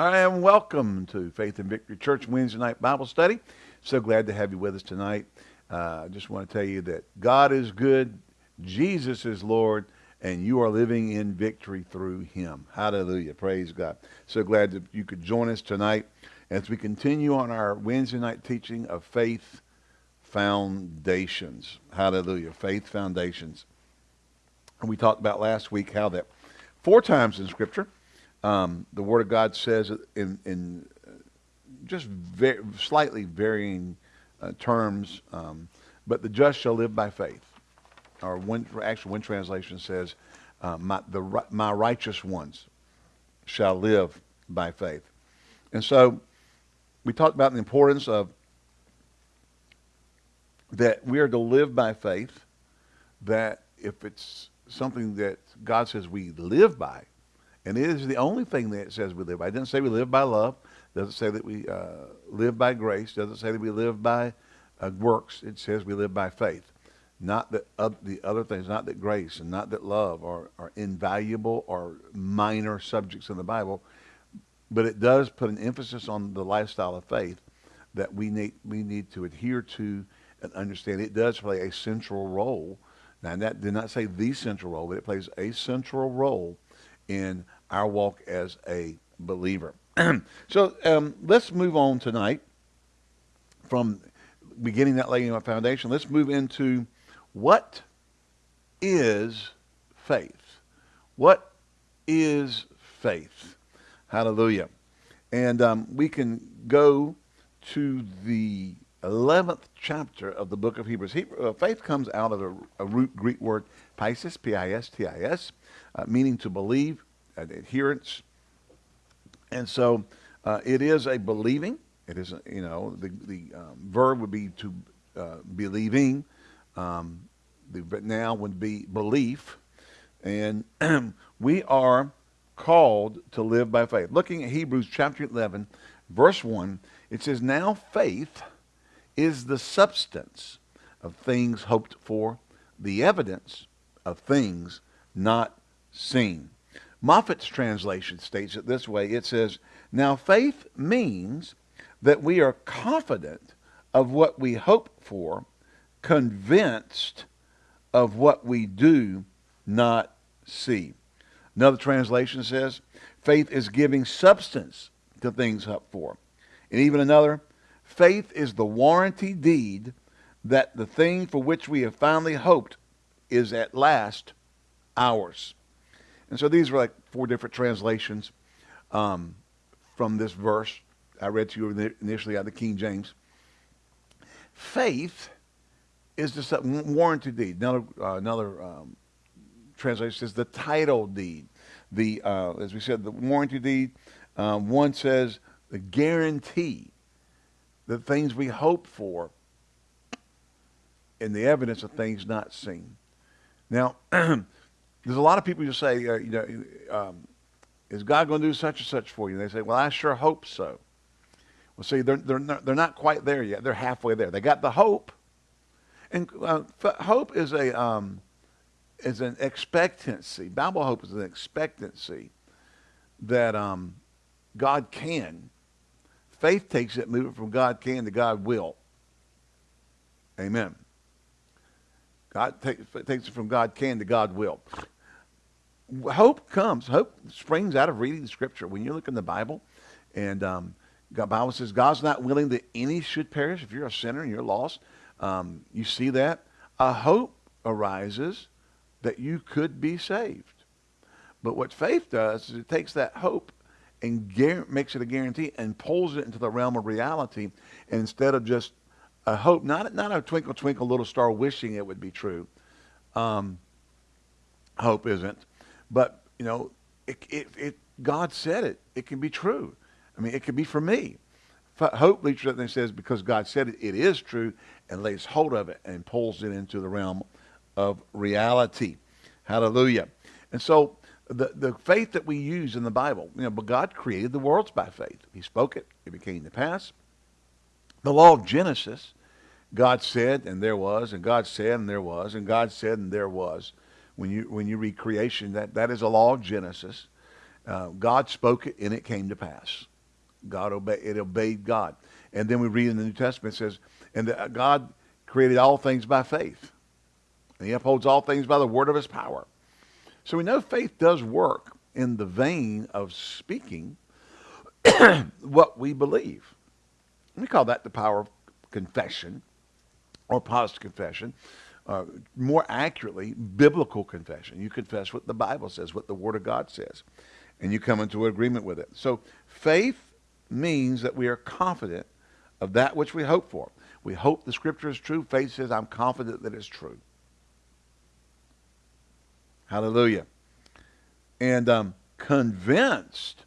Right, and welcome to Faith and Victory Church Wednesday night Bible study. So glad to have you with us tonight. I uh, just want to tell you that God is good, Jesus is Lord, and you are living in victory through him. Hallelujah. Praise God. So glad that you could join us tonight as we continue on our Wednesday night teaching of faith foundations. Hallelujah. Faith foundations. And we talked about last week how that four times in Scripture, um, the Word of God says in, in uh, just slightly varying uh, terms, um, but the just shall live by faith. Or one, actually, one translation says, uh, my, the, my righteous ones shall live by faith. And so we talked about the importance of that we are to live by faith, that if it's something that God says we live by, and it is the only thing that says we live by. It doesn't say we live by love. It doesn't say that we uh, live by grace. It doesn't say that we live by uh, works. It says we live by faith. Not that uh, the other things, not that grace and not that love are, are invaluable or minor subjects in the Bible, but it does put an emphasis on the lifestyle of faith that we need, we need to adhere to and understand. It does play a central role. Now, that did not say the central role, but it plays a central role in our walk as a believer. so um, let's move on tonight from beginning that laying of foundation. Let's move into what is faith? What is faith? Hallelujah. And um, we can go to the 11th chapter of the book of Hebrews. Hebrew, uh, faith comes out of a, a, root Greek word pistis, P-I-S-T-I-S, uh, meaning to believe, adherence. And so uh, it is a believing. It is, a, you know, the, the um, verb would be to uh, believing. Um, the now would be belief. And we are called to live by faith. Looking at Hebrews chapter 11, verse 1, it says, Now faith is the substance of things hoped for, the evidence of things not seen. Moffatt's translation states it this way. It says, Now faith means that we are confident of what we hope for, convinced of what we do not see. Another translation says, faith is giving substance to things hoped for. And even another, faith is the warranty deed that the thing for which we have finally hoped is at last ours. And so these are like four different translations um, from this verse I read to you initially out of the King James. Faith is a warranty deed. Another, uh, another um, translation says the title deed. The, uh, as we said, the warranty deed. Um, one says the guarantee, the things we hope for, and the evidence of things not seen. Now, there's a lot of people who say, uh, you know, um, is God going to do such and such for you? And they say, well, I sure hope so. Well, see, they're, they're, not, they're not quite there yet. They're halfway there. They got the hope. And uh, hope is a um, is an expectancy. Bible hope is an expectancy that um, God can. Faith takes it, move it from God can to God will. Amen. God take, takes it from God can to God will. Hope comes. Hope springs out of reading the Scripture. When you look in the Bible, and um, the Bible says God's not willing that any should perish. If you're a sinner and you're lost, um, you see that. A hope arises that you could be saved. But what faith does is it takes that hope and makes it a guarantee and pulls it into the realm of reality. And instead of just a hope, not, not a twinkle, twinkle, little star wishing it would be true. Um, hope isn't. But, you know, it, it, it, God said it. It can be true. I mean, it could be for me. Hope reaches up and says, because God said it, it is true, and lays hold of it and pulls it into the realm of reality. Hallelujah. And so the, the faith that we use in the Bible, you know, but God created the worlds by faith. He spoke it, it became the pass. The law of Genesis, God said, and there was, and God said, and there was, and God said, and there was. When you, when you read creation, that, that is a law of Genesis. Uh, God spoke it, and it came to pass. God obeyed, it obeyed God. And then we read in the New Testament, it says, and that God created all things by faith. And he upholds all things by the word of his power. So we know faith does work in the vein of speaking what we believe. We call that the power of confession or positive confession. Uh, more accurately, biblical confession. You confess what the Bible says, what the Word of God says, and you come into agreement with it. So faith means that we are confident of that which we hope for. We hope the Scripture is true. Faith says, I'm confident that it's true. Hallelujah. And um, convinced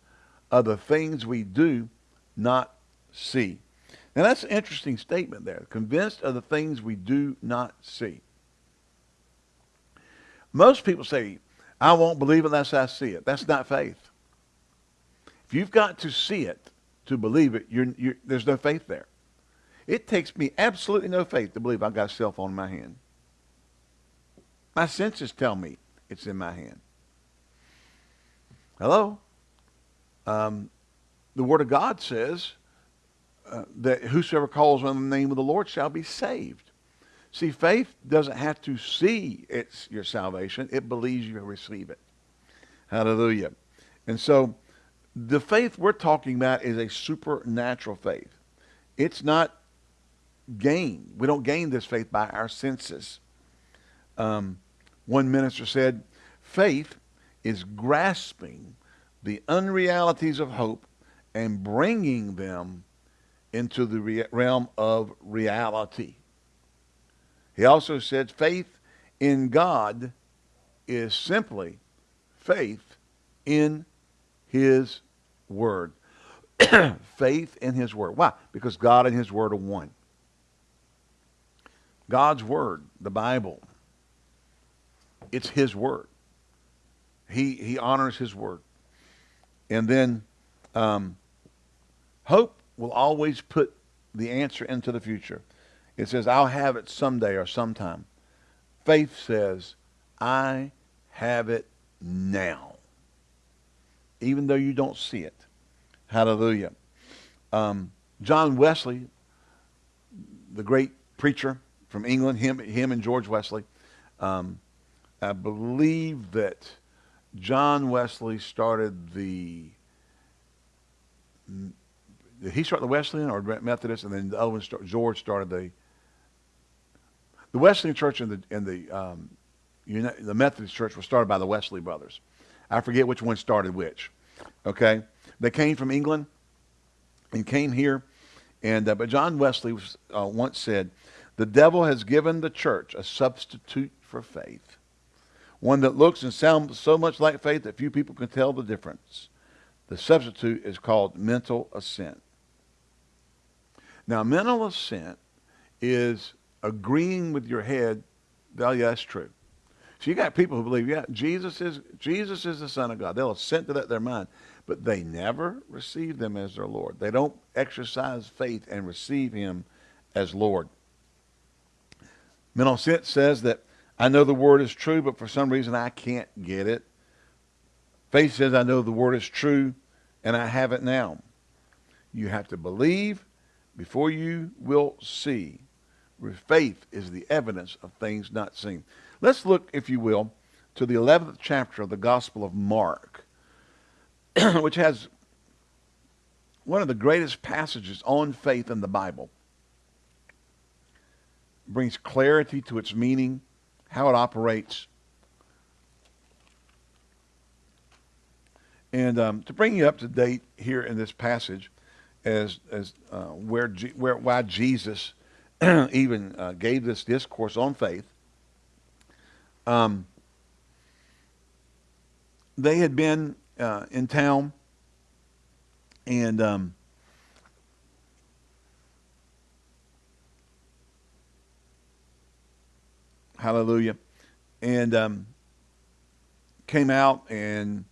of the things we do not see. Now that's an interesting statement there. Convinced of the things we do not see. Most people say, I won't believe unless I see it. That's not faith. If you've got to see it to believe it, you're, you're, there's no faith there. It takes me absolutely no faith to believe I've got a cell phone in my hand. My senses tell me it's in my hand. Hello? Um, the Word of God says uh, that whosoever calls on the name of the Lord shall be saved. See, faith doesn't have to see it's your salvation. It believes you receive it. Hallelujah. And so the faith we're talking about is a supernatural faith. It's not gained. We don't gain this faith by our senses. Um, one minister said, faith is grasping the unrealities of hope and bringing them into the re realm of reality. He also said faith in God is simply faith in his word. faith in his word. Why? Because God and his word are one. God's word, the Bible, it's his word. He, he honors his word. And then um, hope will always put the answer into the future. It says, I'll have it someday or sometime. Faith says, I have it now. Even though you don't see it. Hallelujah. Um, John Wesley, the great preacher from England, him, him and George Wesley, um, I believe that John Wesley started the did he start the Wesleyan or Methodist, and then the other one George started the the Wesleyan Church and the and the um, the Methodist Church was started by the Wesley brothers. I forget which one started which. Okay, they came from England and came here, and uh, but John Wesley was, uh, once said, "The devil has given the church a substitute for faith, one that looks and sounds so much like faith that few people can tell the difference. The substitute is called mental assent." Now, mental assent is agreeing with your head, oh, yeah, that's true. So you got people who believe, yeah, Jesus is Jesus is the Son of God. They'll assent to that in their mind, but they never receive them as their Lord. They don't exercise faith and receive him as Lord. Mental assent says that I know the word is true, but for some reason I can't get it. Faith says I know the word is true and I have it now. You have to believe before you will see. Faith is the evidence of things not seen. Let's look, if you will, to the 11th chapter of the Gospel of Mark, which has one of the greatest passages on faith in the Bible. Brings clarity to its meaning, how it operates. And um, to bring you up to date here in this passage, as as uh, where G, where why Jesus even uh, gave this discourse on faith. Um, they had been uh, in town, and um, hallelujah, and um, came out and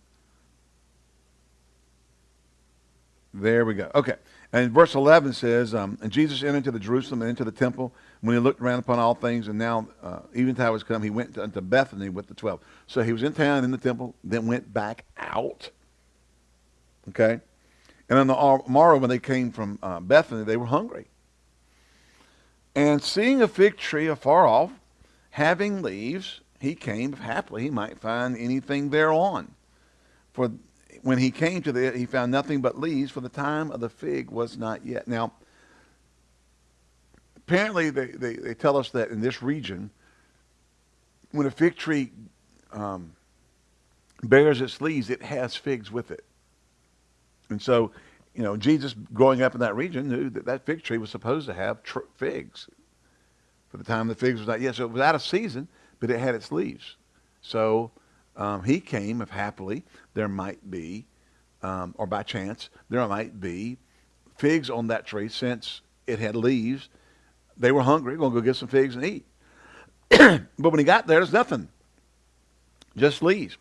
There we go. Okay. And verse 11 says, um, And Jesus entered into the Jerusalem and into the temple. When he looked around upon all things, and now uh, eventide was come, he went unto Bethany with the twelve. So he was in town in the temple, then went back out. Okay? And on the morrow, when they came from uh, Bethany, they were hungry. And seeing a fig tree afar off, having leaves, he came, if haply he might find anything thereon. For when he came to it, he found nothing but leaves, for the time of the fig was not yet. Now, apparently they, they, they tell us that in this region, when a fig tree um, bears its leaves, it has figs with it. And so, you know, Jesus growing up in that region knew that that fig tree was supposed to have figs. For the time the figs was not yet. So it was out of season, but it had its leaves. So um, he came if happily there might be, um, or by chance, there might be figs on that tree since it had leaves. They were hungry, going to go get some figs and eat. but when he got there, there's nothing, just leaves.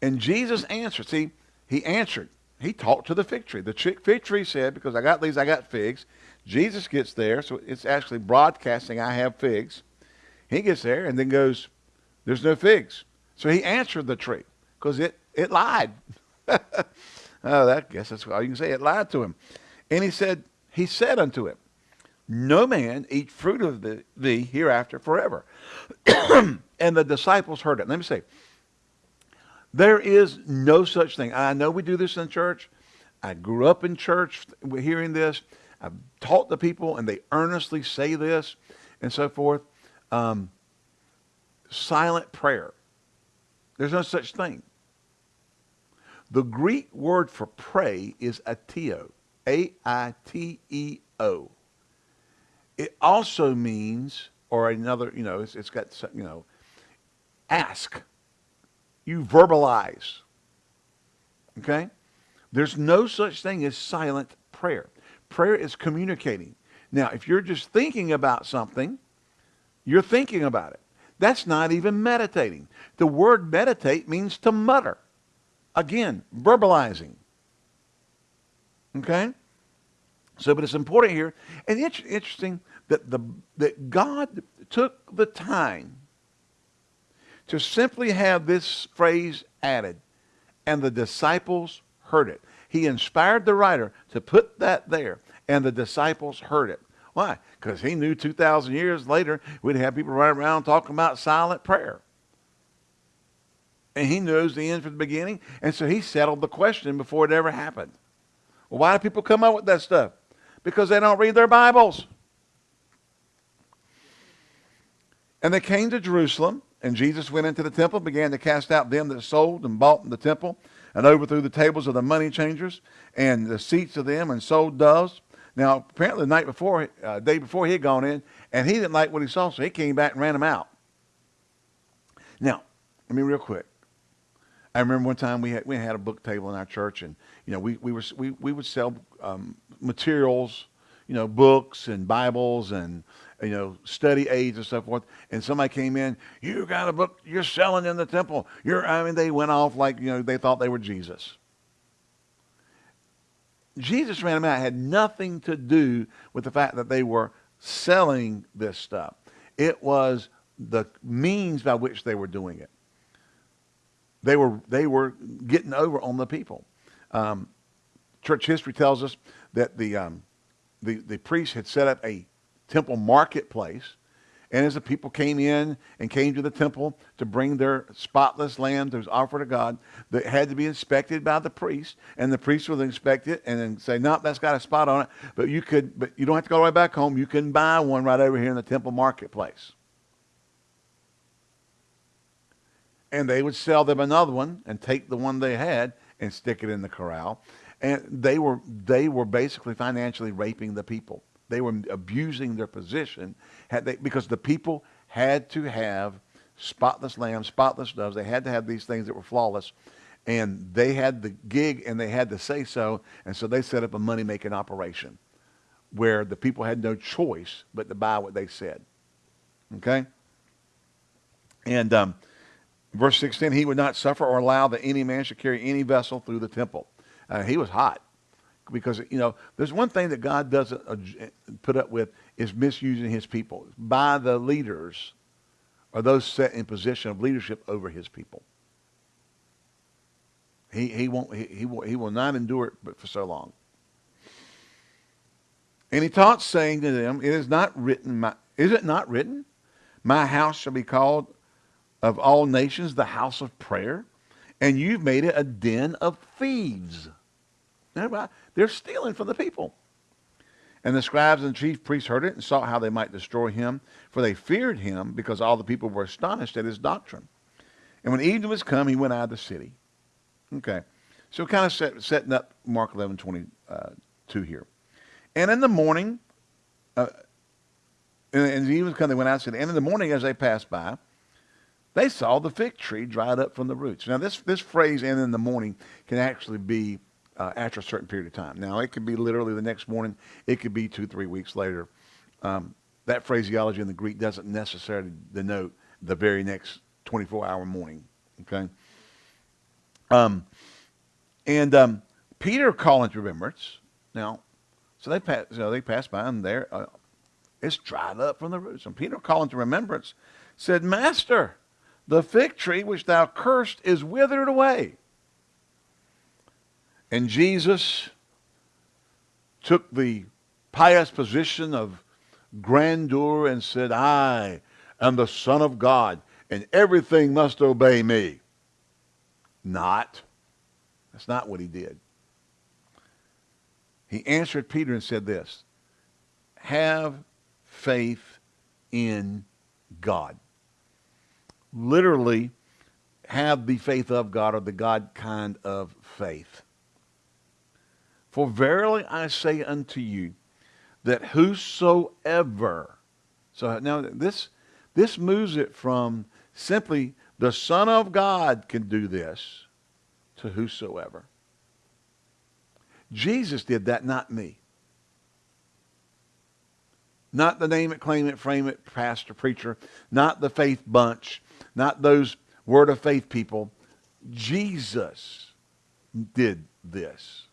And Jesus answered. See, he answered. He talked to the fig tree. The fig tree said, because I got leaves, I got figs. Jesus gets there, so it's actually broadcasting, I have figs. He gets there and then goes, there's no figs. So he answered the tree because it, it lied. oh, that, I guess that's all you can say. It lied to him. And he said, he said unto him, no man eat fruit of the, thee hereafter forever. and the disciples heard it. Let me say, there is no such thing. I know we do this in church. I grew up in church hearing this. I've taught the people, and they earnestly say this and so forth. Um, silent prayer. There's no such thing. The Greek word for pray is aiteo, A-I-T-E-O. It also means, or another, you know, it's, it's got, some, you know, ask. You verbalize. Okay? There's no such thing as silent prayer. Prayer is communicating. Now, if you're just thinking about something, you're thinking about it. That's not even meditating. The word meditate means to mutter. Again, verbalizing. Okay? So, but it's important here, and it's interesting that the that God took the time to simply have this phrase added, and the disciples heard it. He inspired the writer to put that there, and the disciples heard it. Why? Because he knew 2,000 years later we'd have people running around talking about silent prayer. And he knows the end from the beginning, and so he settled the question before it ever happened. Well, why do people come up with that stuff? Because they don't read their Bibles. And they came to Jerusalem, and Jesus went into the temple, began to cast out them that sold and bought in the temple, and overthrew the tables of the money changers and the seats of them, and sold doves. Now, apparently, the night before, uh, day before, he had gone in, and he didn't like what he saw, so he came back and ran them out. Now, let me real quick. I remember one time we had we had a book table in our church, and you know we we were we, we would sell um, materials, you know, books and Bibles and you know, study aids and so forth. And somebody came in, you got a book you're selling in the temple. You're, I mean, they went off like, you know, they thought they were Jesus. Jesus ran them out. It had nothing to do with the fact that they were selling this stuff. It was the means by which they were doing it. They were, they were getting over on the people. Um, church history tells us that the, um, the, the priests had set up a temple marketplace. And as the people came in and came to the temple to bring their spotless lamb that was offered to God, that had to be inspected by the priest, and the priest would inspect it and then say, "No, nope, that's got a spot on it." But you could, but you don't have to go all the way back home. You can buy one right over here in the temple marketplace. And they would sell them another one and take the one they had and stick it in the corral. And they were they were basically financially raping the people. They were abusing their position had they, because the people had to have spotless lambs, spotless doves. They had to have these things that were flawless. And they had the gig and they had to say so. And so they set up a money-making operation where the people had no choice but to buy what they said. Okay? And um, verse 16, he would not suffer or allow that any man should carry any vessel through the temple. Uh, he was hot because you know there's one thing that God doesn't uh, put up with is misusing His people by the leaders or those set in position of leadership over His people. He he won't he he will, he will not endure it but for so long. And he taught, saying to them, It is not written, my, is it not written, My house shall be called of all nations the house of prayer, and you've made it a den of thieves. They're stealing from the people. And the scribes and chief priests heard it and sought how they might destroy him, for they feared him because all the people were astonished at his doctrine. And when evening was come, he went out of the city. Okay. So kind of set, setting up Mark 11, 22 here. And in the morning, uh, and, and evening was come, they went out. And in the morning, as they passed by, they saw the fig tree dried up from the roots. Now, this, this phrase, and in the morning, can actually be uh, after a certain period of time. Now, it could be literally the next morning. It could be two, three weeks later. Um, that phraseology in the Greek doesn't necessarily denote the very next 24-hour morning. Okay. Um, and um, Peter calling to remembrance. Now, so they pass, so they passed by, and there uh, it's dried up from the roots. And Peter calling to remembrance said, Master, the fig tree which thou cursed is withered away. And Jesus took the pious position of grandeur and said, I am the Son of God, and everything must obey me. Not. That's not what he did. He answered Peter and said this, have faith in God. Literally, have the faith of God or the God kind of faith. For verily I say unto you that whosoever, so now this, this moves it from simply the Son of God can do this to whosoever. Jesus did that, not me. Not the name it, claim it, frame it, pastor, preacher, not the faith bunch, not those word of faith people. Jesus did this.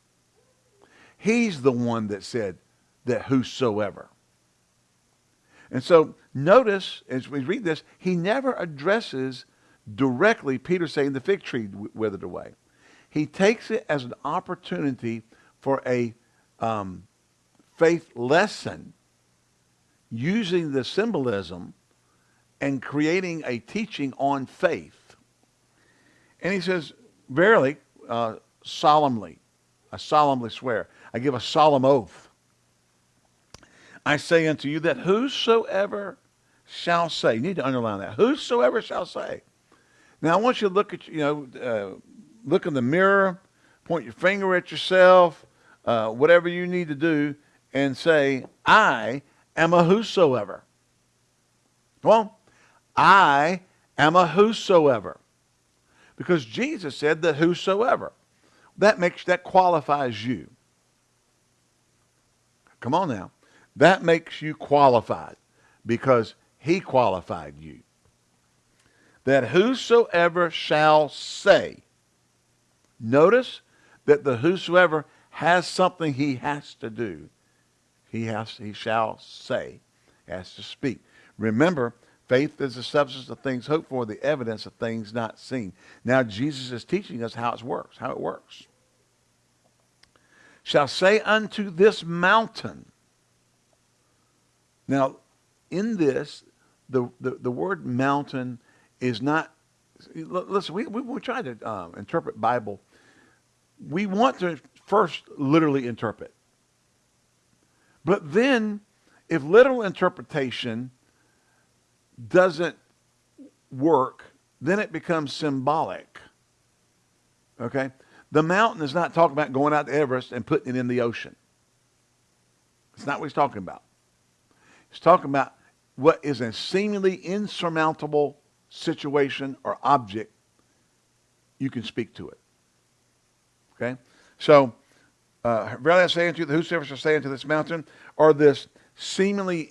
He's the one that said that whosoever. And so notice as we read this, he never addresses directly Peter saying the fig tree withered away. He takes it as an opportunity for a um, faith lesson using the symbolism and creating a teaching on faith. And he says, verily, uh, solemnly, I solemnly swear, I give a solemn oath. I say unto you that whosoever shall say, you need to underline that, whosoever shall say. Now I want you to look at, you know, uh, look in the mirror, point your finger at yourself, uh, whatever you need to do, and say, I am a whosoever. Come on. I am a whosoever. Because Jesus said that whosoever. That makes that qualifies you. Come on now. That makes you qualified because he qualified you. That whosoever shall say. Notice that the whosoever has something he has to do. He has he shall say, has to speak. Remember, faith is the substance of things hoped for, the evidence of things not seen. Now Jesus is teaching us how it works, how it works shall say unto this mountain. Now, in this, the, the, the word mountain is not, listen, we, we, we try to um, interpret Bible. We want to first literally interpret. But then, if literal interpretation doesn't work, then it becomes symbolic. Okay? The mountain is not talking about going out to Everest and putting it in the ocean. It's not what he's talking about. He's talking about what is a seemingly insurmountable situation or object. You can speak to it. Okay? So, uh, verily I say unto you, whosoever shall say unto this mountain, or this seemingly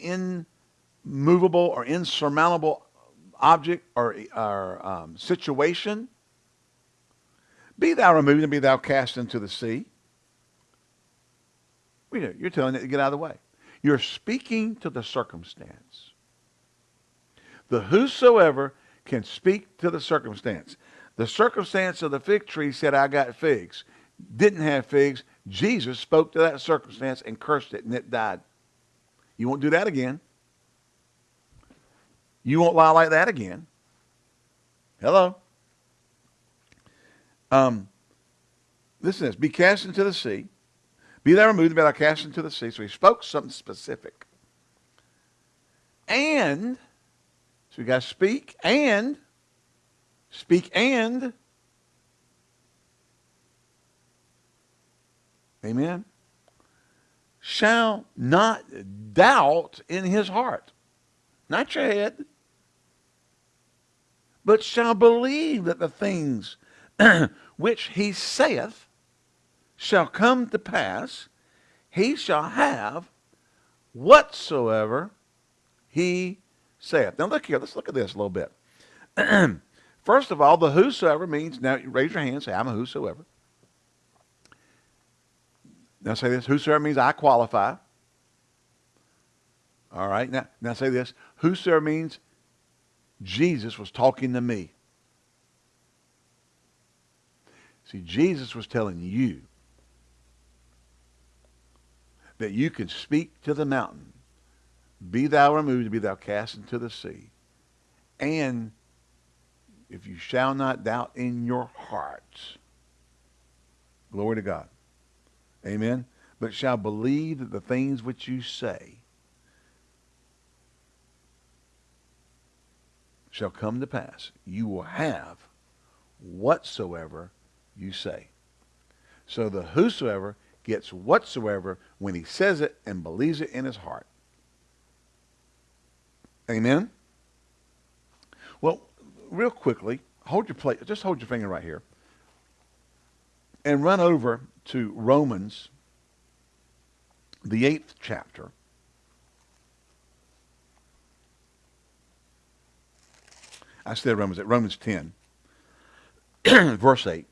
immovable or insurmountable object or, or um, situation, be thou removed and be thou cast into the sea. You're telling it to get out of the way. You're speaking to the circumstance. The whosoever can speak to the circumstance. The circumstance of the fig tree said, I got figs. Didn't have figs. Jesus spoke to that circumstance and cursed it, and it died You won't do that again. You won't lie like that again. Hello. Um, listen to this. Be cast into the sea. Be thou removed, be thou cast into the sea. So he spoke something specific. And, so we got to speak and, speak and, amen, shall not doubt in his heart. Not your head but shall believe that the things which he saith shall come to pass, he shall have whatsoever he saith. Now look here, let's look at this a little bit. First of all, the whosoever means, now raise your hand, say, I'm a whosoever. Now say this, whosoever means I qualify. All right, now, now say this, whosoever means Jesus was talking to me. See, Jesus was telling you that you can speak to the mountain, be thou removed, be thou cast into the sea. And if you shall not doubt in your hearts, glory to God, amen, but shall believe that the things which you say shall come to pass. You will have whatsoever you say. So the whosoever gets whatsoever when he says it and believes it in his heart. Amen? Well, real quickly, hold your plate, just hold your finger right here and run over to Romans, the eighth chapter. I said Romans Romans 10, verse 8.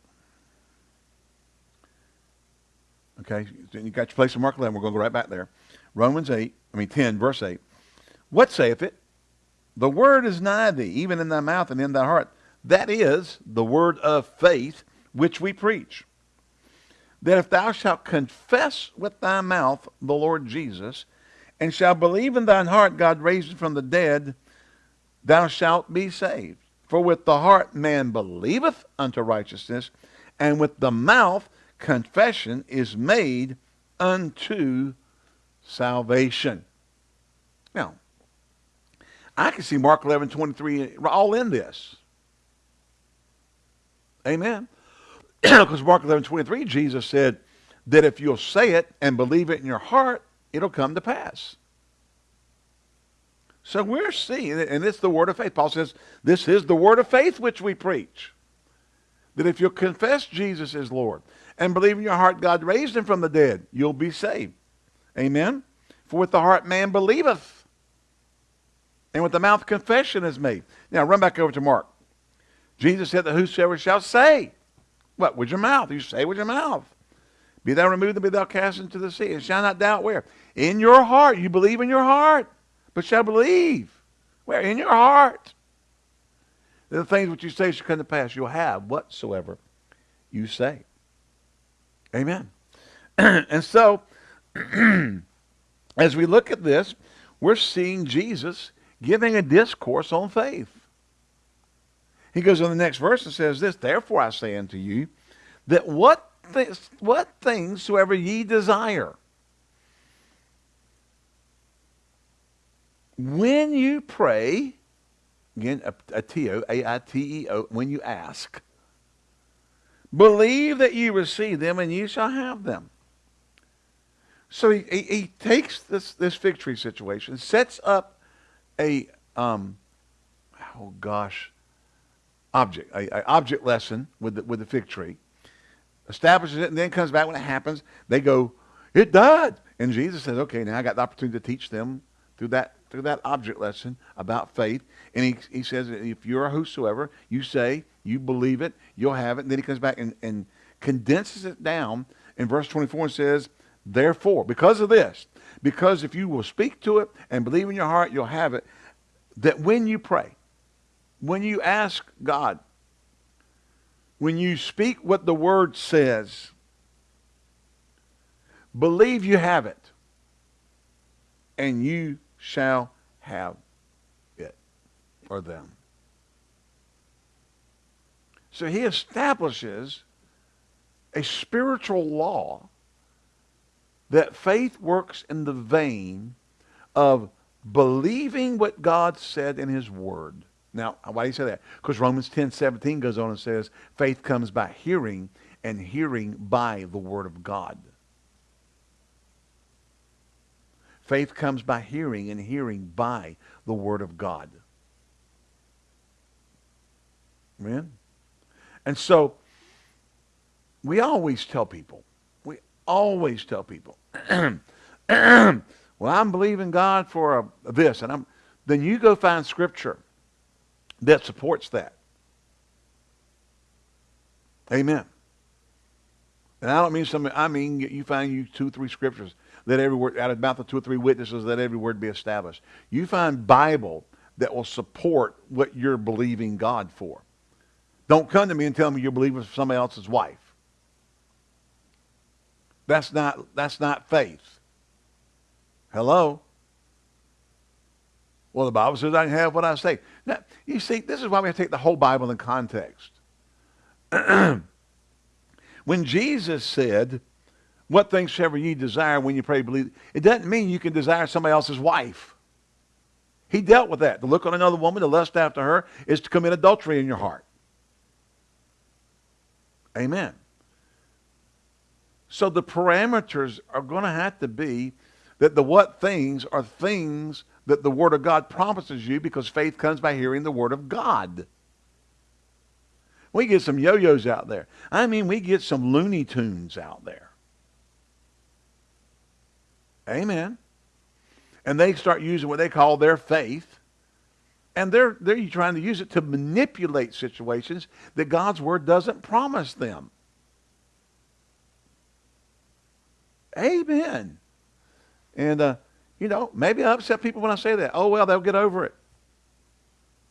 Okay, you got your place in Mark 11. We're going to go right back there. Romans 8, I mean 10, verse 8. What saith it? The word is nigh thee, even in thy mouth and in thy heart. That is the word of faith which we preach. That if thou shalt confess with thy mouth the Lord Jesus, and shalt believe in thine heart God raised him from the dead, thou shalt be saved. For with the heart man believeth unto righteousness, and with the mouth confession is made unto salvation. Now, I can see Mark 11, 23 all in this. Amen. because Mark 11, 23, Jesus said that if you'll say it and believe it in your heart, it'll come to pass. So we're seeing, and it's the word of faith. Paul says, this is the word of faith which we preach. That if you'll confess Jesus is Lord and believe in your heart God raised him from the dead, you'll be saved. Amen? For with the heart man believeth, and with the mouth confession is made. Now run back over to Mark. Jesus said that whosoever shall say, what, with your mouth? You say with your mouth. Be thou removed and be thou cast into the sea, and shall not doubt where? In your heart. You believe in your heart but shall believe. Where? In your heart. The things which you say shall come to pass. You'll have whatsoever you say. Amen. and so, as we look at this, we're seeing Jesus giving a discourse on faith. He goes on the next verse and says this, Therefore I say unto you, that what, th- what things soever ye desire, When you pray, again, a, a T-O, A-I-T-E-O, when you ask, believe that you receive them and you shall have them. So he, he, he takes this, this fig tree situation, sets up a, um, oh gosh, object, a, a object lesson with the, with the fig tree, establishes it, and then comes back when it happens. They go, it died. And Jesus says, okay, now I got the opportunity to teach them through that through that object lesson about faith. And he, he says, if you're a whosoever, you say, you believe it, you'll have it. And then he comes back and, and condenses it down in verse 24 and says, therefore, because of this, because if you will speak to it and believe in your heart, you'll have it, that when you pray, when you ask God, when you speak what the word says, believe you have it. and you shall have it or them. So he establishes a spiritual law that faith works in the vein of believing what God said in his word. Now, why do you say that? Because Romans 10, 17 goes on and says, faith comes by hearing, and hearing by the word of God. Faith comes by hearing, and hearing by the word of God. Amen? And so, we always tell people, we always tell people, well, I'm believing God for a, this, and I'm, then you go find scripture that supports that. Amen. And I don't mean some, I mean you find you two, three scriptures that every word, out of the mouth of two or three witnesses, that every word be established. You find Bible that will support what you're believing God for. Don't come to me and tell me you're believing for somebody else's wife. That's not, that's not faith. Hello? Well, the Bible says I can have what I say. Now, you see, this is why we have to take the whole Bible in context. when Jesus said, what things soever ye desire when you pray, believe, it doesn't mean you can desire somebody else's wife. He dealt with that. To look on another woman, to lust after her, is to commit adultery in your heart. Amen. So the parameters are going to have to be that the what things are things that the Word of God promises you because faith comes by hearing the Word of God. We get some yo-yos out there. I mean, we get some Looney Tunes out there. Amen. And they start using what they call their faith. And they're, they're trying to use it to manipulate situations that God's Word doesn't promise them. Amen. And, uh, you know, maybe I upset people when I say that. Oh, well, they'll get over it.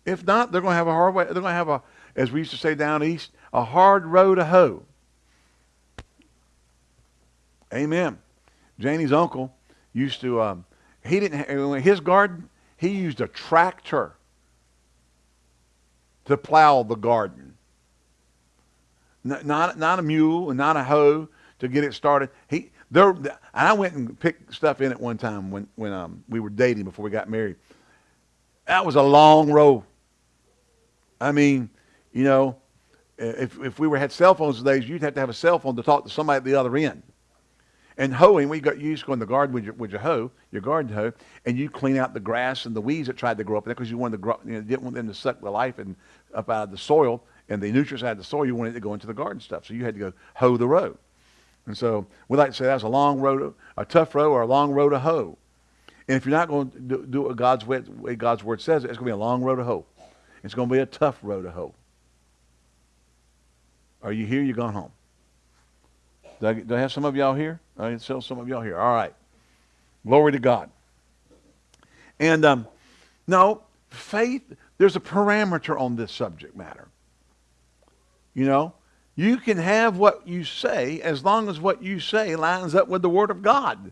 If not, they're going to have a hard way. They're going to have a, as we used to say down east, a hard road to hoe. Amen. Janie's uncle used to, um, he didn't, his garden, he used a tractor to plow the garden. Not, not a mule and not a hoe to get it started. He, there, I went and picked stuff in it one time when, when um, we were dating before we got married. That was a long row. I mean, you know, if, if we were had cell phones today, you'd have to have a cell phone to talk to somebody at the other end. And hoeing, we got used to go in the garden with your, with your hoe, your garden hoe, and you clean out the grass and the weeds that tried to grow up there because you wanted to grow, you know, didn't want them to suck the life and up out of the soil and the nutrients out of the soil. You wanted to go into the garden stuff, so you had to go hoe the row. And so we like to say that's a long road, a tough row or a long road to hoe. And if you're not going to do, do what God's way, way God's word says, it's going to be a long road to hoe. It's going to be a tough road to hoe. Are you here? You're gone home. Do I, do I have some of y'all here? I still some of y'all here. All right. Glory to God. And um, no, faith, there's a parameter on this subject matter. You know, you can have what you say as long as what you say lines up with the Word of God.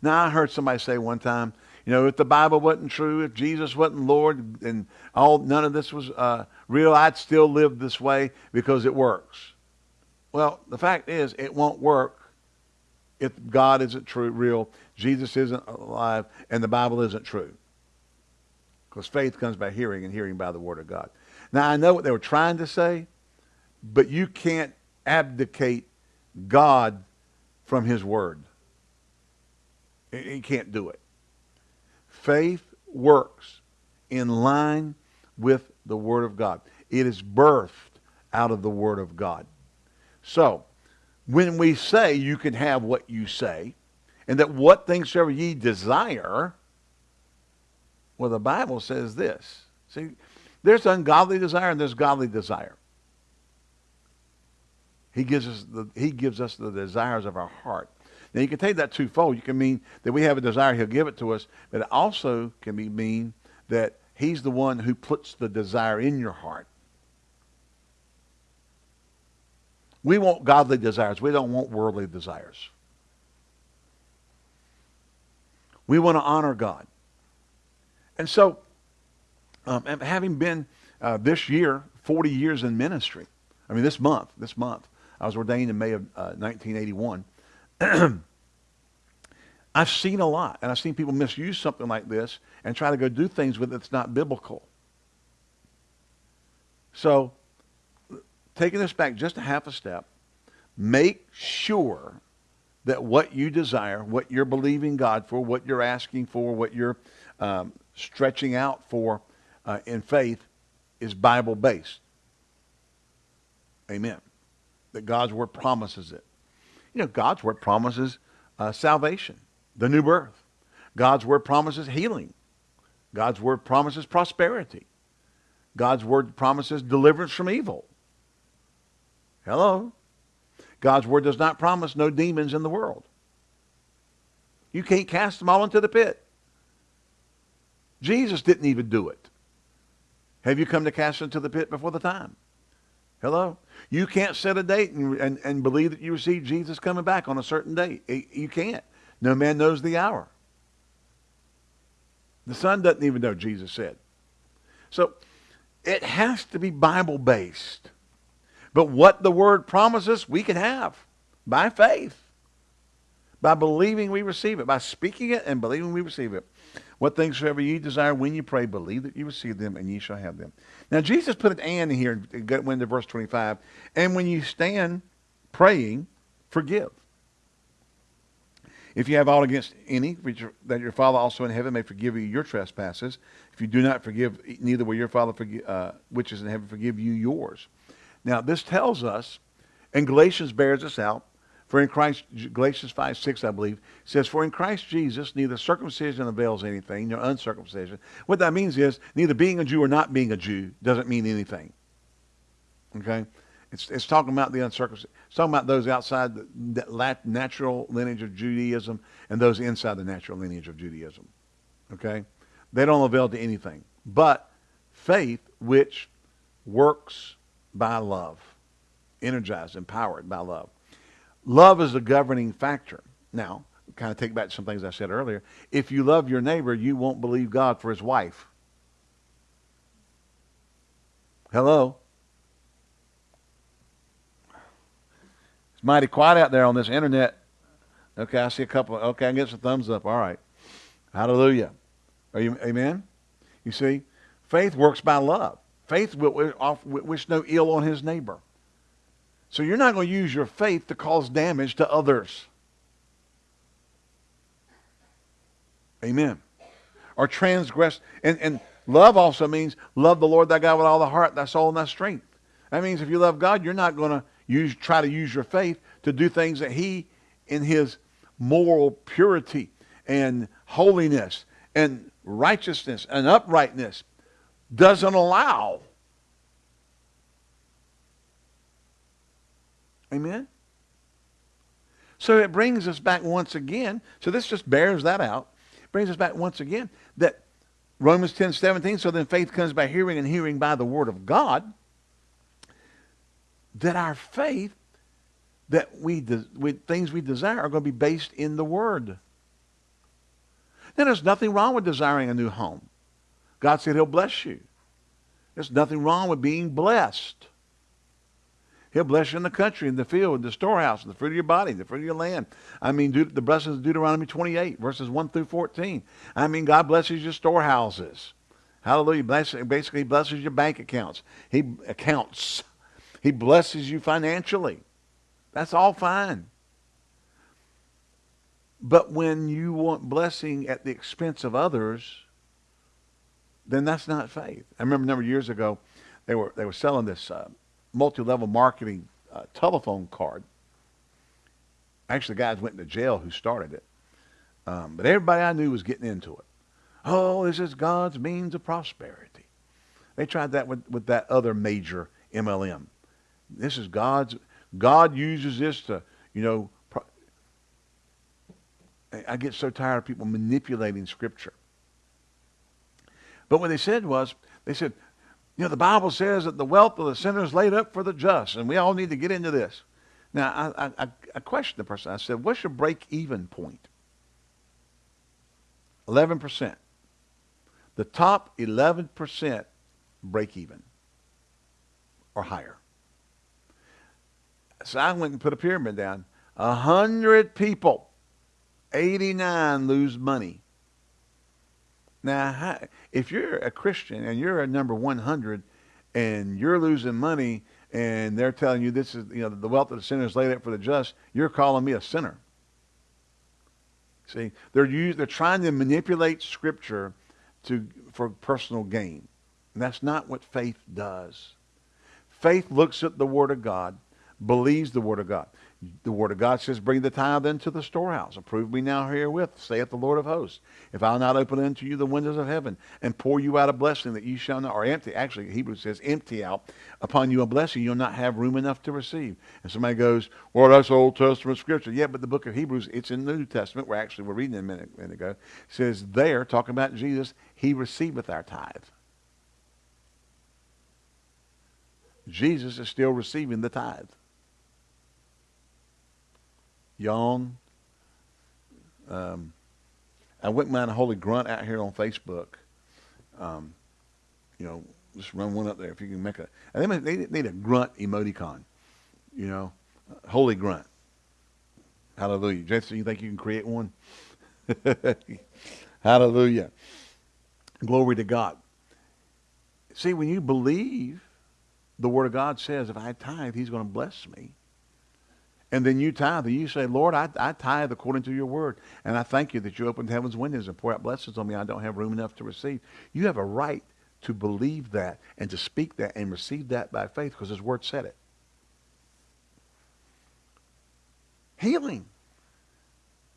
Now, I heard somebody say one time, you know, if the Bible wasn't true, if Jesus wasn't Lord, and all none of this was uh, real, I'd still live this way because it works. Well, the fact is, it won't work if God isn't true, real, Jesus isn't alive, and the Bible isn't true. Because faith comes by hearing, and hearing by the Word of God. Now, I know what they were trying to say, but you can't abdicate God from his word. You can't do it. Faith works in line with the word of God. It is birthed out of the word of God. So, when we say you can have what you say, and that what things soever ye desire, well, the Bible says this. See, there's ungodly desire and there's godly desire. He gives us the, he gives us the desires of our heart. Now you can take that twofold. You can mean that we have a desire, he'll give it to us, but it also can be mean that he's the one who puts the desire in your heart. We want godly desires. We don't want worldly desires. We want to honor God. And so, um, having been uh, this year 40 years in ministry, I mean this month, this month, I was ordained in May of uh, 1981. I've seen a lot, and I've seen people misuse something like this and try to go do things with it that's not biblical. So, taking this back just a half a step, make sure that what you desire, what you're believing God for, what you're asking for, what you're um, stretching out for uh, in faith is Bible based. Amen. That God's word promises it. You know, God's word promises uh, salvation, the new birth. God's word promises healing. God's word promises prosperity. God's word promises deliverance from evil. Hello? God's word does not promise no demons in the world. You can't cast them all into the pit. Jesus didn't even do it. Have you come to cast into the pit before the time? Hello? You can't set a date and, and, and believe that you receive Jesus coming back on a certain date. Eh, you can't. No man knows the hour. The Son doesn't even know, Jesus said. So it has to be Bible based. But what the Word promises, we can have by faith, by believing we receive it, by speaking it and believing we receive it. What things soever ye desire when you pray, believe that you receive them, and ye shall have them. Now, Jesus put an and here, went into verse 25. And when you stand praying, forgive. If you have aught against any, that your Father also in heaven may forgive you your trespasses. If you do not forgive, neither will your Father, forgive, uh, which is in heaven, forgive you yours. Now, this tells us, and Galatians bears this out, for in Christ, Galatians 5, 6, I believe, says, For in Christ Jesus neither circumcision avails anything, nor uncircumcision. What that means is, neither being a Jew or not being a Jew doesn't mean anything. Okay? It's, it's talking about the uncircumcision. It's talking about those outside the, the natural lineage of Judaism and those inside the natural lineage of Judaism. Okay? They don't avail to anything. But faith which works by love, energized, empowered by love. Love is a governing factor. Now, kind of take back some things I said earlier. If you love your neighbor, you won't believe God for his wife. Hello? It's mighty quiet out there on this internet. Okay, I see a couple. Okay, I get some thumbs up. All right. Hallelujah. Are you, amen? You see, faith works by love. Faith will wish no ill on his neighbor. So you're not going to use your faith to cause damage to others. Amen. Or transgress. And, and love also means love the Lord thy God with all the heart, thy soul, and thy strength. That means if you love God, you're not going to use try to use your faith to do things that he in his moral purity and holiness and righteousness and uprightness doesn't allow. Amen? So it brings us back once again. So this just bears that out. Brings us back once again that Romans 10, 17, so then faith comes by hearing and hearing by the word of God. That our faith, that we, we things we desire are going to be based in the word. Now there's nothing wrong with desiring a new home. God said he'll bless you. There's nothing wrong with being blessed. He'll bless you in the country, in the field, in the storehouse, in the fruit of your body, in the fruit of your land. I mean, the blessings of Deuteronomy 28, verses 1 through 14. I mean, God blesses your storehouses. Hallelujah. Bless, basically blesses your bank accounts. He accounts. He blesses you financially. That's all fine. But when you want blessing at the expense of others, then that's not faith. I remember a number of years ago, they were they were selling this uh, multi-level marketing uh, telephone card. Actually, the guys went to jail who started it. Um, but everybody I knew was getting into it. Oh, this is God's means of prosperity. They tried that with, with that other major MLM. This is God's, God uses this to, you know, I get so tired of people manipulating Scripture. But what they said was, they said, you know, the Bible says that the wealth of the sinner is laid up for the just, and we all need to get into this. Now, I, I, I questioned the person. I said, what's your break-even point? 11%. The top 11% break even or higher. So I went and put a pyramid down. A hundred people, 89 lose money. Now, if you're a Christian and you're a number 100 and you're losing money and they're telling you this is, you know, the wealth of the sinner is laid up for the just, you're calling me a sinner. See, they're use, they're trying to manipulate Scripture to for personal gain, and that's not what faith does. Faith looks at the Word of God, believes the Word of God. The Word of God says, Bring the tithe into the storehouse. Approve me now herewith, saith the Lord of hosts. If I'll not open unto you the windows of heaven and pour you out a blessing that you shall not, or empty, actually, Hebrews says, empty out upon you a blessing you'll not have room enough to receive. And somebody goes, Well, that's Old Testament scripture. Yeah, but the book of Hebrews, it's in the New Testament. We're actually, we're reading it a minute, minute ago. Says there, talking about Jesus, he receiveth our tithe. Jesus is still receiving the tithe. Yawn. Um, I wouldn't mind a holy grunt out here on Facebook. Um, you know, just run one up there if you can make a. And they, they need a grunt emoticon. You know, holy grunt. Hallelujah. Jason, you think you can create one? Hallelujah. Glory to God. See, when you believe, the Word of God says, if I tithe, He's going to bless me. And then you tithe, and you say, Lord, I, I tithe according to your word. And I thank you that you opened heaven's windows and pour out blessings on me I don't have room enough to receive. You have a right to believe that and to speak that and receive that by faith because his word said it. Healing.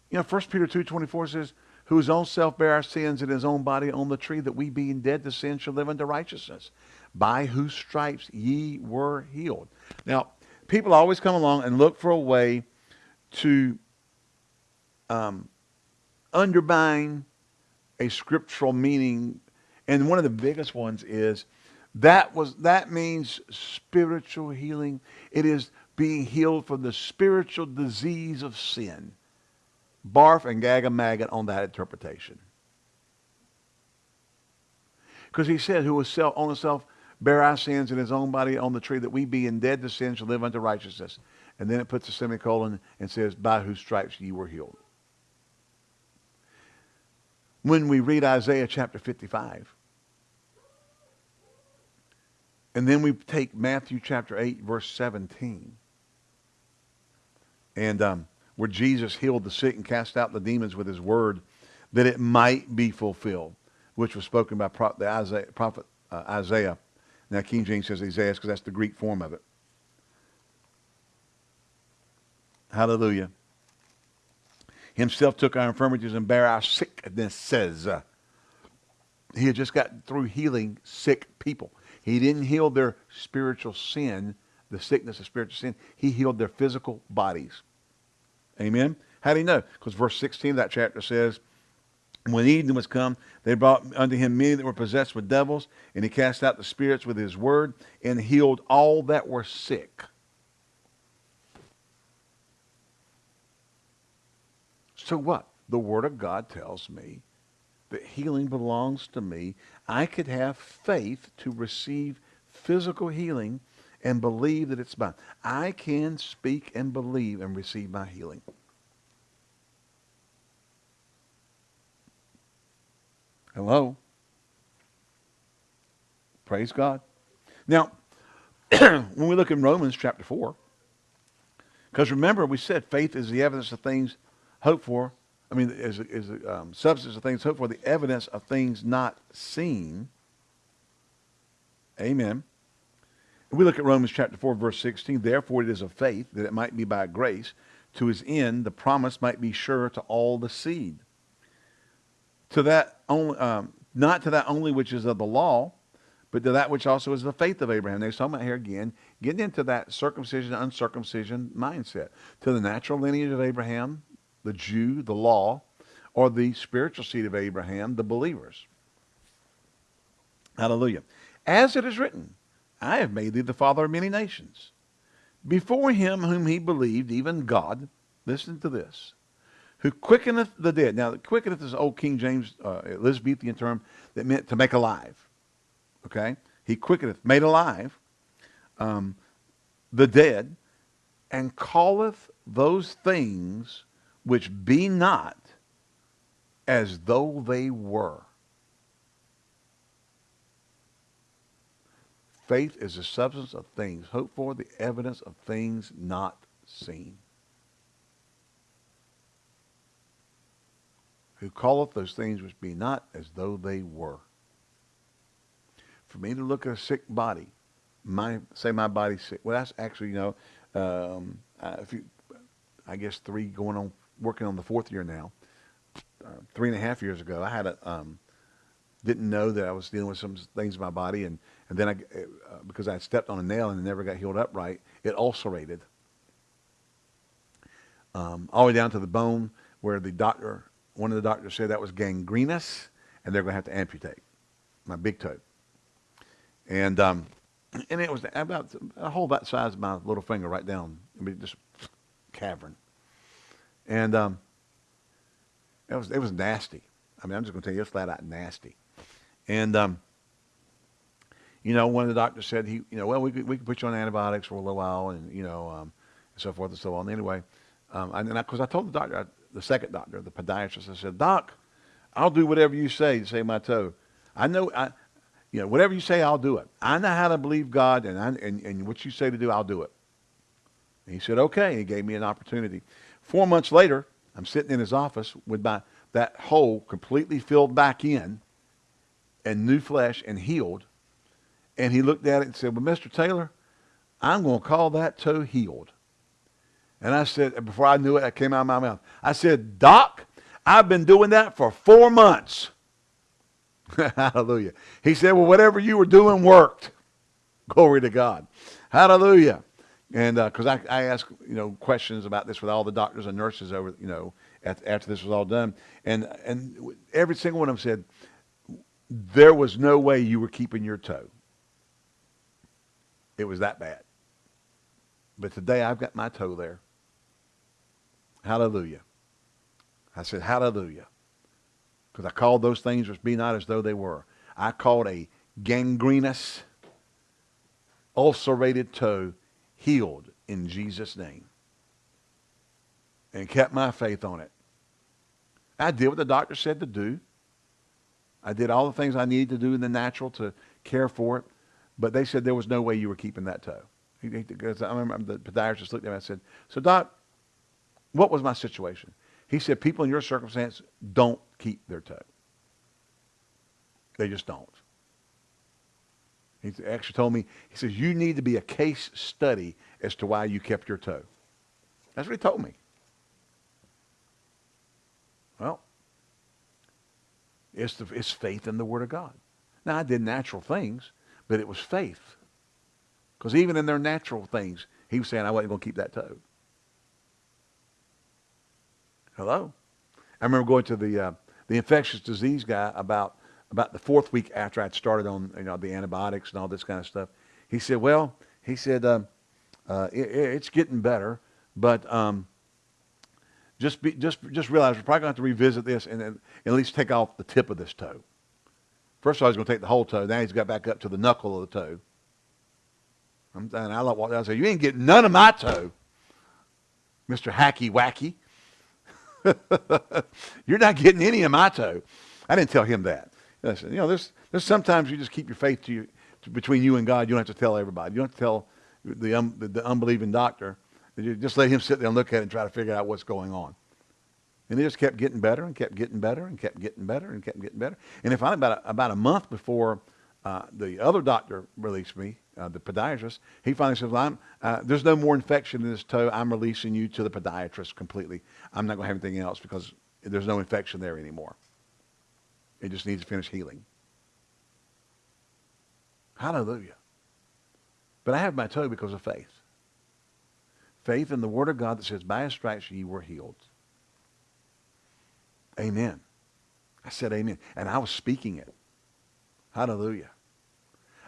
You know, 1 Peter 2.24 says, who his own self bare our sins in his own body on the tree, that we being dead to sin should live unto righteousness, by whose stripes ye were healed. Now, people always come along and look for a way to um, undermine a scriptural meaning. And one of the biggest ones is that was that means spiritual healing. It is being healed from the spiritual disease of sin. Barf and gag a maggot on that interpretation. Because he said, who was self, on himself bear our sins in his own body on the tree, that we being dead to sin shall live unto righteousness. And then it puts a semicolon and says, by whose stripes ye were healed. When we read Isaiah chapter 55, and then we take Matthew chapter 8, verse 17, and um, where Jesus healed the sick and cast out the demons with his word, that it might be fulfilled, which was spoken by the Isaiah, prophet uh, Isaiah now, King James says Esaias because that's the Greek form of it. Hallelujah. Himself took our infirmities and bare our sicknesses. He had just got through healing sick people. He didn't heal their spiritual sin, the sickness of spiritual sin. He healed their physical bodies. Amen? How do you know? Because verse 16 of that chapter says, when evening was come, they brought unto him many that were possessed with devils, and he cast out the spirits with his word, and healed all that were sick. So what? The Word of God tells me that healing belongs to me. I could have faith to receive physical healing and believe that it's mine. I can speak and believe and receive my healing. Hello? Praise God. Now, when we look in Romans chapter 4, because remember we said faith is the evidence of things hoped for. I mean, is, is the um, substance of things hoped for, the evidence of things not seen. Amen. We look at Romans chapter 4, verse 16. Therefore it is of faith that it might be by grace, to his end the promise might be sure to all the seed to that only, um, not to that only which is of the law, but to that which also is the faith of Abraham. They're talking about here again, getting into that circumcision, uncircumcision mindset. To the natural lineage of Abraham, the Jew, the law, or the spiritual seed of Abraham, the believers. Hallelujah. As it is written, I have made thee the father of many nations. Before him whom he believed, even God, listen to this, who quickeneth the dead. Now, quickeneth is old King James uh, Elizabethan term that meant to make alive. Okay? He quickeneth, made alive um, the dead, and calleth those things which be not as though they were. Faith is the substance of things hoped for, the evidence of things not seen. Who calleth those things which be not as though they were. For me to look at a sick body, my say my body's sick. Well, that's actually you know, um, if you, I guess three going on working on the fourth year now. Uh, three and a half years ago, I had a um, didn't know that I was dealing with some things in my body, and and then I, uh, because I stepped on a nail and it never got healed up right, it ulcerated um, all the way down to the bone where the doctor, one of the doctors said that was gangrenous, and they're going to have to amputate my big toe. And um, and it was about a hole about the size of my little finger right down, I mean, just cavern. And um, it was it was nasty. I mean, I'm just going to tell you, it's flat out nasty. And um, you know, one of the doctors said he, you know, well, we could, we could put you on antibiotics for a little while, and you know, um, and so forth and so on. Anyway, um, and because I, I, told the doctor, the second doctor, the podiatrist, I said, Doc, I'll do whatever you say to save my toe. I know, I, you know, whatever you say, I'll do it. I know how to believe God, and I, and, and what you say to do, I'll do it. And he said, okay. He gave me an opportunity. Four months later, I'm sitting in his office with my that hole completely filled back in, and new flesh and healed and he looked at it and said, well, Mr. Taylor, I'm going to call that toe healed. And I said, before I knew it, that came out of my mouth. I said, Doc, I've been doing that for four months. Hallelujah. He said, well, whatever you were doing worked. Glory to God. Hallelujah. And because uh, I, I asked, you know, questions about this with all the doctors and nurses over, you know, after this was all done. And, and every single one of them said, there was no way you were keeping your toe. It was that bad. But today I've got my toe there. Hallelujah. I said, Hallelujah. Because I called those things which be not as though they were. I called a gangrenous, ulcerated toe healed in Jesus' name. And kept my faith on it. I did what the doctor said to do. I did all the things I needed to do in the natural to care for it. But they said there was no way you were keeping that toe. Because I remember the podiatrist looked at me and said, so doc, what was my situation? He said, people in your circumstance don't keep their toe. They just don't. He actually told me, he says, you need to be a case study as to why you kept your toe. That's what he told me. Well, it's, the, it's faith in the Word of God. Now, I did natural things. But it was faith. Because even in their natural things, he was saying, I wasn't going to keep that toe. Hello? I remember going to the, uh, the infectious disease guy about, about the fourth week after I'd started on you know, the antibiotics and all this kind of stuff. He said, well, he said, um, uh, it, it's getting better, but um, just, be, just, just realize we're probably going to have to revisit this and, and at least take off the tip of this toe. First of all, he's going to take the whole toe. Now he's got back up to the knuckle of the toe. I'm, and I walked down and said, you ain't getting none of my toe, Mr. Hacky Wacky. You're not getting any of my toe. I didn't tell him that. Listen, you know, there's, there's sometimes you just keep your faith to you, to, between you and God. You don't have to tell everybody. You don't have to tell the, um, the, the unbelieving doctor. You just let him sit there and look at it and try to figure out what's going on. And it just kept getting better and kept getting better and kept getting better and kept getting better. And if I about a, about a month before uh, the other doctor released me, uh, the podiatrist, he finally says, well, uh, there's no more infection in this toe. I'm releasing you to the podiatrist completely. I'm not going to have anything else because there's no infection there anymore. It just needs to finish healing. Hallelujah. But I have my toe because of faith. Faith in the Word of God that says, by his stripes ye were healed. Amen. I said amen. And I was speaking it. Hallelujah.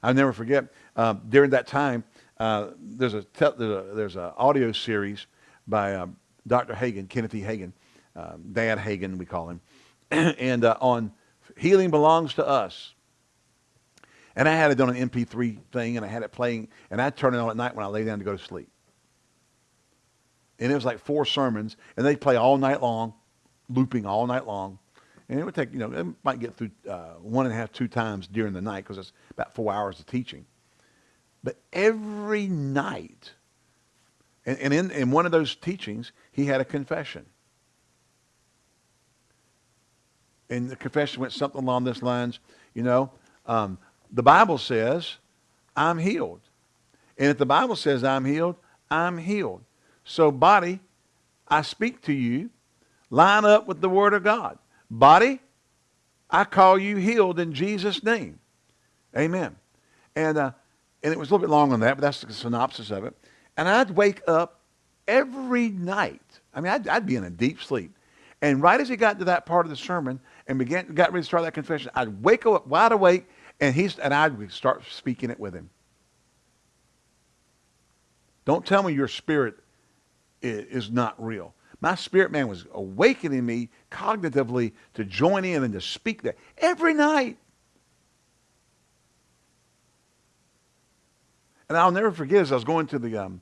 I'll never forget, uh, during that time, uh, there's a there's a there's an audio series by um, Dr. Hagin, Kenneth E. Hagin, um, Dad Hagin, we call him, and uh, on healing belongs to us. And I had it on an MP3 thing, and I had it playing, and I'd turn it on at night when I lay down to go to sleep. And it was like four sermons, and they'd play all night long, looping all night long. And it would take, you know, it might get through uh, one and a half, two times during the night because it's about four hours of teaching. But every night, and, and in, in one of those teachings, he had a confession. And the confession went something along this lines, you know, um, the Bible says, I'm healed. And if the Bible says I'm healed, I'm healed. So body, I speak to you, line up with the word of God. Body, I call you healed in Jesus' name. Amen. And, uh, and it was a little bit long on that, but that's the synopsis of it. And I'd wake up every night. I mean, I'd, I'd be in a deep sleep. And right as he got to that part of the sermon and began, got ready to start that confession, I'd wake up wide awake and, he's, and I'd start speaking it with him. Don't tell me your spirit is not real. My spirit man was awakening me cognitively to join in and to speak that every night. And I'll never forget as I was going to the, um,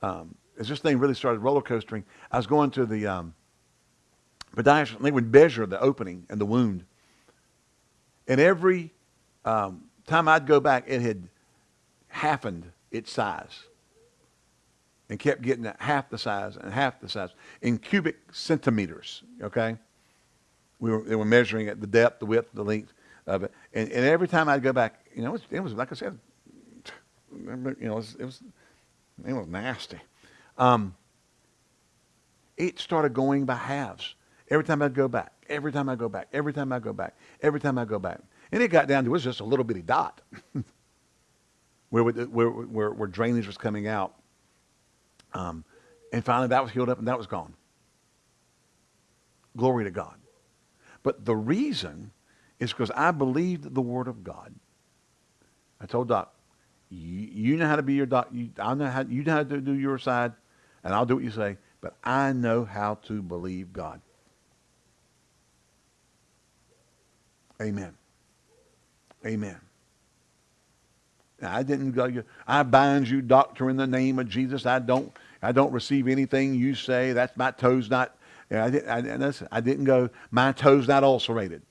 um, as this thing really started roller coastering, I was going to the um, podiatrist, and they would measure the opening and the wound. And every um, time I'd go back, it had halfened its size and kept getting half the size and half the size in cubic centimeters, okay? We were, they were measuring it, the depth, the width, the length of it. And, and every time I'd go back, you know, it was, it was like I said, you know, it was, it was, it was nasty. Um, it started going by halves. Every time I'd go back, every time I go back, every time I go back, every time I go back. And it got down to, it was just a little bitty dot where, where, where, where drainage was coming out. Um, and finally, that was healed up and that was gone. Glory to God. But the reason is because I believed the Word of God. I told Doc, you, know how to be your doc. You, I know how you know how to do your side, and I'll do what you say. But I know how to believe God. Amen. Amen. I didn't go. I bind you, doctor, in the name of Jesus. I don't. I don't receive anything you say. That's my toes not. I, did, I, I didn't go. My toes not ulcerated.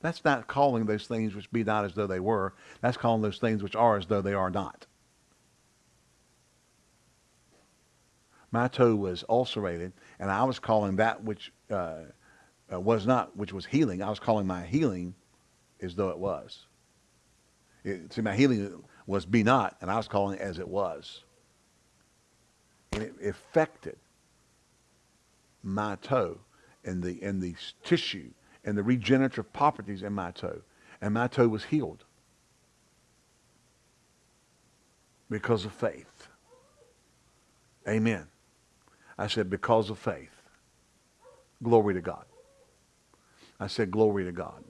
That's not calling those things which be not as though they were. That's calling those things which are as though they are not. My toe was ulcerated, and I was calling that which uh, uh, was not, which was healing. I was calling my healing as though it was. It, see, my healing was be not, and I was calling it as it was. And it affected my toe and the, and the tissue and the regenerative properties in my toe. And my toe was healed because of faith. Amen. I said, because of faith. Glory to God. I said, glory to God.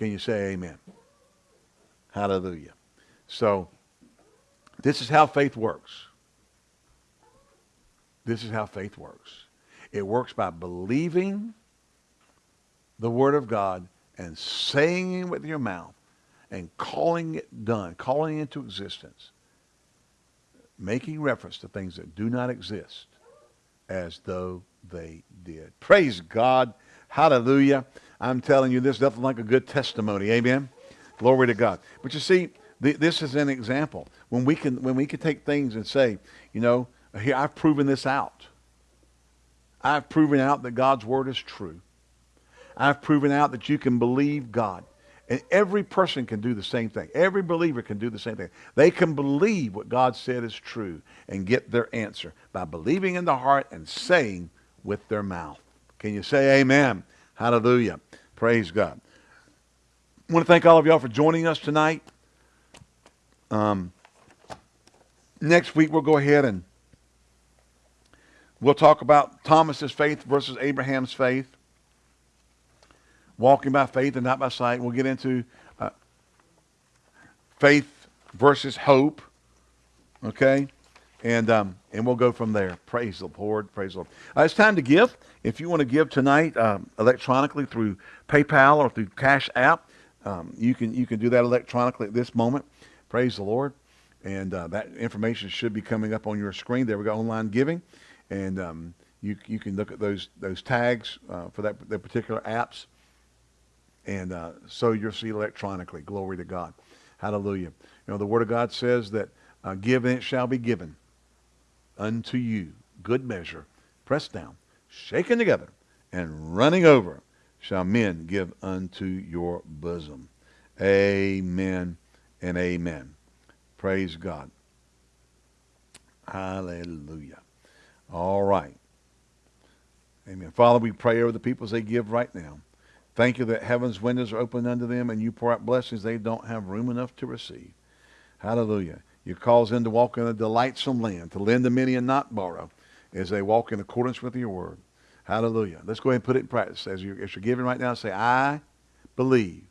Can you say amen? Hallelujah. So, this is how faith works. This is how faith works. It works by believing the Word of God and saying it with your mouth and calling it done, calling it into existence, making reference to things that do not exist as though they did. Praise God. Hallelujah. I'm telling you, there's nothing like a good testimony. Amen. Glory to God. But you see, this is an example. When we can, when we can take things and say, you know, here I've proven this out. I've proven out that God's word is true. I've proven out that you can believe God. And every person can do the same thing. Every believer can do the same thing. They can believe what God said is true and get their answer by believing in the heart and saying with their mouth. Can you say amen? Hallelujah. Praise God. I want to thank all of y'all for joining us tonight. Um, next week, we'll go ahead and we'll talk about Thomas's faith versus Abraham's faith. Walking by faith and not by sight. We'll get into uh, faith versus hope. Okay? And um, and we'll go from there. Praise the Lord. Praise the Lord. Uh, it's time to give. If you want to give tonight um, electronically through PayPal or through Cash App, um, you can you can do that electronically at this moment. Praise the Lord. And uh, that information should be coming up on your screen. There we go, online giving, and um, you you can look at those those tags uh, for that the particular apps, and uh, sow your seed electronically. Glory to God. Hallelujah. You know the Word of God says that uh, give and it shall be given unto you. Good measure, pressed down, shaken together, and running over, shall men give unto your bosom. Amen and amen. Praise God. Hallelujah. All right. Amen. Father, we pray over the people as they give right now. Thank you that heaven's windows are open unto them and you pour out blessings they don't have room enough to receive. Hallelujah. You cause them to walk in a delightsome land, to lend to many and not borrow, as they walk in accordance with your word. Hallelujah. Let's go ahead and put it in practice. As you're, as you're giving right now, say, I believe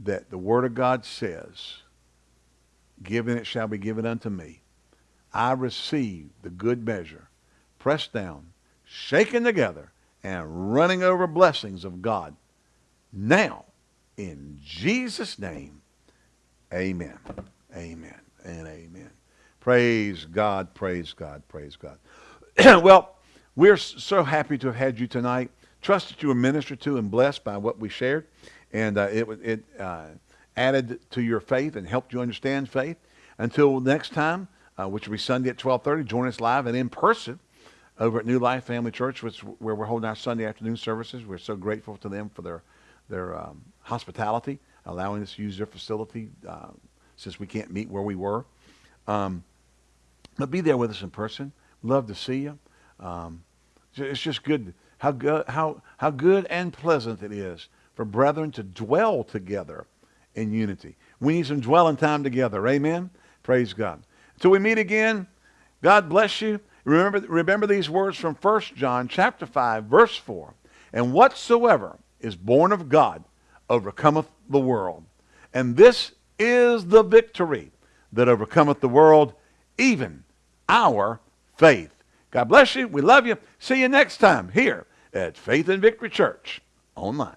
that the word of God says, given it shall be given unto me. I receive the good measure, pressed down, shaken together, and running over blessings of God. Now, in Jesus' name, amen. Amen and amen. Praise God, praise God, praise God. well, we're so happy to have had you tonight. Trust that you were ministered to and blessed by what we shared. And uh, it, it uh, added to your faith and helped you understand faith. Until next time, uh, which will be Sunday at 1230, join us live and in person over at New Life Family Church, which, where we're holding our Sunday afternoon services. We're so grateful to them for their, their um, hospitality, allowing us to use their facility uh, since we can't meet where we were. Um, but be there with us in person. Love to see you. Um, it's just good how good how how good and pleasant it is for brethren to dwell together in unity. We need some dwelling time together. Amen. Praise God. Until we meet again, God bless you. Remember remember these words from 1 John chapter 5 verse 4. And whatsoever is born of God overcometh the world. And this is the victory that overcometh the world, even our faith. God bless you. We love you. See you next time here at Faith and Victory Church online.